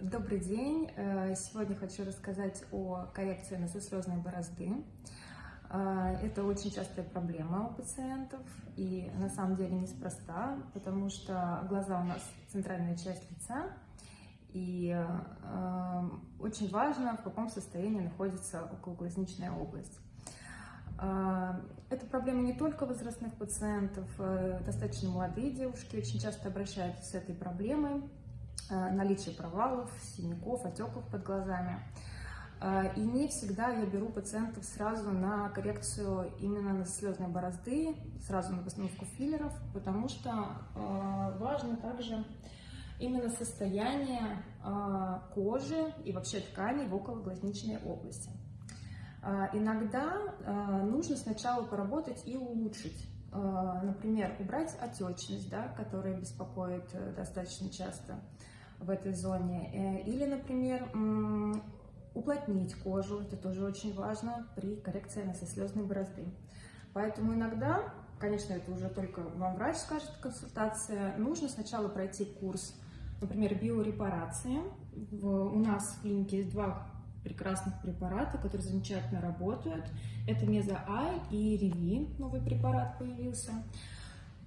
Добрый день! Э, сегодня хочу рассказать о коррекции носослезной борозды. Э, это очень частая проблема у пациентов и на самом деле неспроста, потому что глаза у нас центральная часть лица, и э, очень важно, в каком состоянии находится окологлазничная область. Это проблема не только возрастных пациентов, достаточно молодые девушки очень часто обращаются с этой проблемой, наличие провалов, синяков, отеков под глазами. Э, и не всегда я беру пациентов сразу на коррекцию именно на слезной борозды, сразу на постановку филлеров, потому что э, важно также именно состояние кожи и вообще тканей в окологлазничной области. Иногда нужно сначала поработать и улучшить. Например, убрать отечность, да, которая беспокоит достаточно часто в этой зоне. Э, или, например, уплотнить кожу, это тоже очень важно при коррекции носослезной борозды. Поэтому иногда, конечно, это уже только вам врач скажет, консультация, нужно сначала пройти курс, например, биорепарации. У нас в клинике есть два прекрасных препарата, которые замечательно работают. Это Меза-Ай и Реви, новый препарат появился.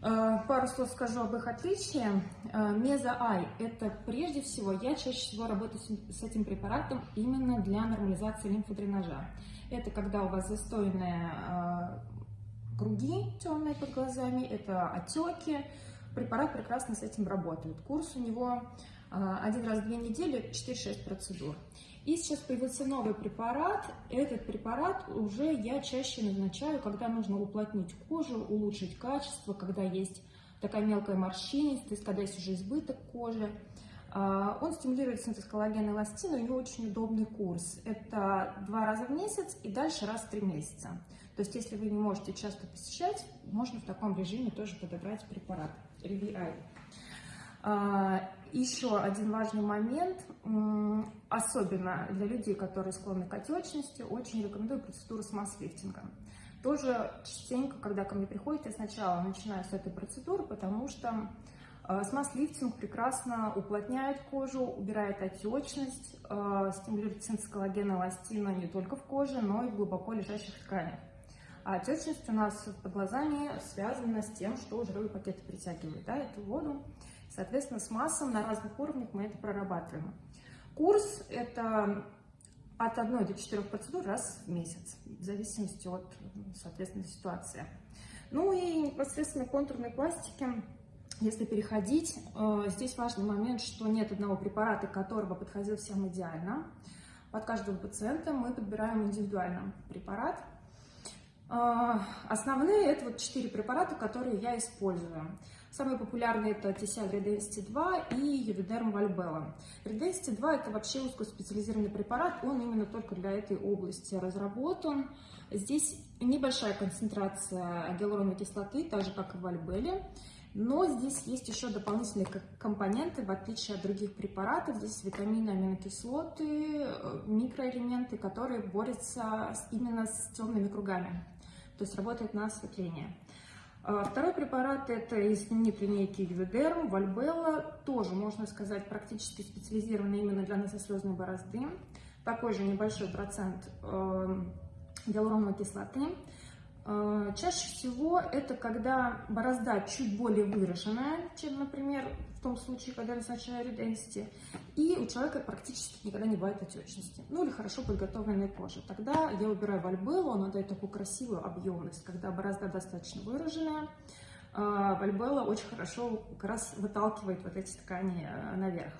Э, пару слов скажу об их отличии. Э, Меза-Ай – это прежде всего, я чаще всего работаю с этим препаратом именно для нормализации лимфодренажа. Это когда у вас застойные э, круги темные под глазами, это отеки. Препарат прекрасно с этим работает. Курс у него один раз в две недели, 4-6 процедур. И сейчас появился новый препарат. Этот препарат уже я чаще назначаю, когда нужно уплотнить кожу, улучшить качество, когда есть такая мелкая морщинистость, когда есть уже избыток кожи. А, он стимулирует синтез коллагена и эластина, у него очень удобный курс. Это два раза в месяц и дальше раз в три месяца. То есть, если вы не можете часто посещать, можно в таком режиме тоже подобрать препарат RVI. Еще один важный момент, особенно для людей, которые склонны к отечности, очень рекомендую процедуру с масс-лифтингом. Тоже частенько, когда ко мне приходят, я сначала начинаю с этой процедуры, потому что а, смаз-лифтинг прекрасно уплотняет кожу, убирает отечность, а, стимулирует синтез коллагена, эластина не только в коже, но и в глубоко лежащих тканях. А отечность у нас под глазами связана с тем, что жировые пакеты притягивают да, эту воду. Соответственно, с массом на разных уровнях мы это прорабатываем. Курс – это от 1 до 4 процедур раз в месяц, в зависимости от, соответственно, ситуации. Ну и непосредственно контурной пластики, если переходить, э, здесь важный момент, что нет одного препарата, которого подходил всем идеально. Под каждого пациента мы подбираем индивидуально препарат. Э, основные это вот четыре препарата, которые я использую. Самые популярные это TCL Redensity 2 и Uviderm Valbella. Redensity 2 это вообще узкоспециализированный препарат, он именно только для этой области разработан. Здесь небольшая концентрация гиалуроновой кислоты, так же как и в Альбеле. Но здесь есть еще дополнительные компоненты, в отличие от других препаратов. Здесь витамины, аминокислоты, э, микроэлементы, которые борются именно с темными кругами. То есть работает на осветление. А, второй препарат – это из знаменитой линейки Юведерм, Вальбелла, тоже, можно сказать, практически специализированный именно для носослезной борозды. Такой же небольшой процент э, гиалуроновой кислоты. Э, чаще всего это когда борозда чуть более выраженная, чем, например, в том случае, когда назначаю реденсити, и у человека практически никогда не бывает отечности, ну или хорошо подготовленной кожи. Тогда я убираю вальбеллу, она дает такую красивую объемность, когда борозда достаточно выраженная, э, вальбелла очень хорошо как раз выталкивает вот эти ткани э, наверх.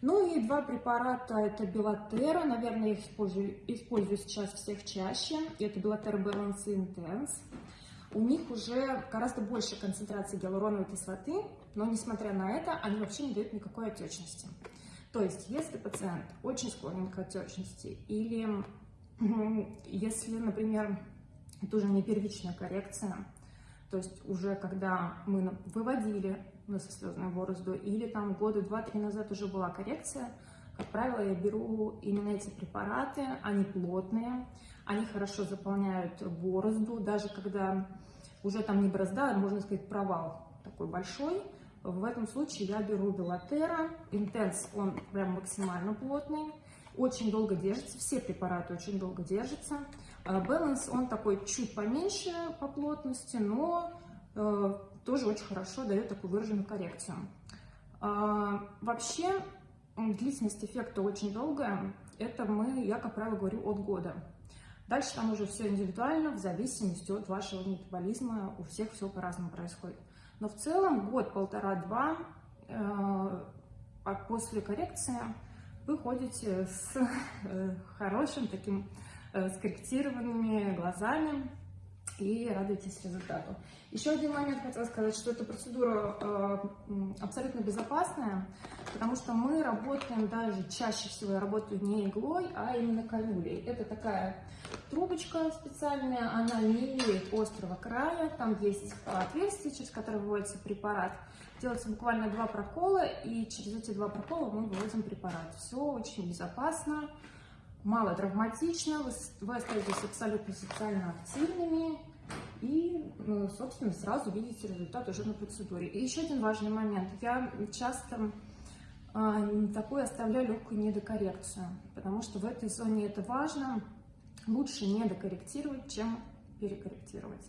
Ну и два препарата, это Белатера, наверное, их использую, использую сейчас всех чаще. Это Белатера Balance Intense. У них уже гораздо больше концентрации гиалуроновой кислоты, но несмотря на это, они вообще не дают никакой отечности. То есть, если пациент очень склонен к отечности, или если, например, это уже не первичная коррекция, то есть уже когда мы выводили носослезную борозду, или там года два-три назад уже была коррекция, как правило, я беру именно эти препараты, они плотные, они хорошо заполняют борозду, даже когда уже там не борозда, а можно сказать провал такой большой, В этом случае я беру Белатера. Интенс, он прям максимально плотный. Очень долго держится, все препараты очень долго держатся. Баланс, он такой чуть поменьше по плотности, но э, тоже очень хорошо дает такую выраженную коррекцию. А, вообще, длительность эффекта очень долгая. Это мы, я, как правило, говорю от года. Дальше там уже все индивидуально, в зависимости от вашего метаболизма. У всех все по-разному происходит. Но в целом год, полтора-два э, а после коррекции вы ходите с э, хорошим таким э, скорректированными глазами и радуйтесь результату. Еще один момент хотела сказать, что эта процедура э, абсолютно безопасная, потому что мы работаем даже, чаще всего я работаю не иглой, а именно канюлей. Это такая трубочка специальная, она не имеет острого края, там есть отверстие, через которое выводится препарат. Делается буквально два прокола, и через эти два прокола мы выводим препарат. Все очень безопасно, мало травматично, вы, вы остаетесь абсолютно социально активными, и, ну, собственно, сразу видите результат уже на процедуре. И еще один важный момент. Я часто э, такую оставляю легкую недокоррекцию, потому что в этой зоне это важно. Лучше недокорректировать, чем перекорректировать.